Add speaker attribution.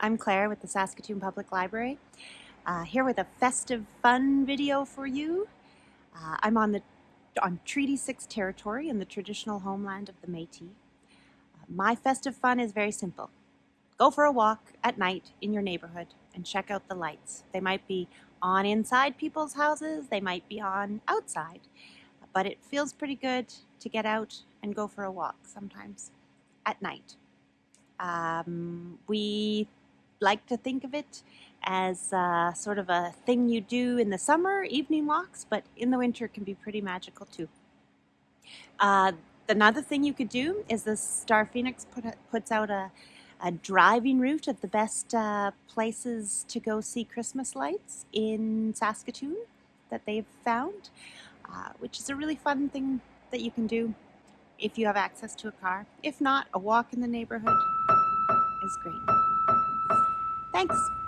Speaker 1: I'm Claire with the Saskatoon Public Library, uh, here with a festive fun video for you. Uh, I'm on the on Treaty 6 territory in the traditional homeland of the Métis. Uh, my festive fun is very simple. Go for a walk at night in your neighborhood and check out the lights. They might be on inside people's houses, they might be on outside, but it feels pretty good to get out and go for a walk sometimes at night. Um, we like to think of it as uh, sort of a thing you do in the summer, evening walks, but in the winter it can be pretty magical too. Uh, another thing you could do is the StarPhoenix put puts out a, a, driving route of the best uh, places to go see Christmas lights in Saskatoon that they've found, uh, which is a really fun thing that you can do if you have access to a car. If not, a walk in the neighborhood is great. Thanks.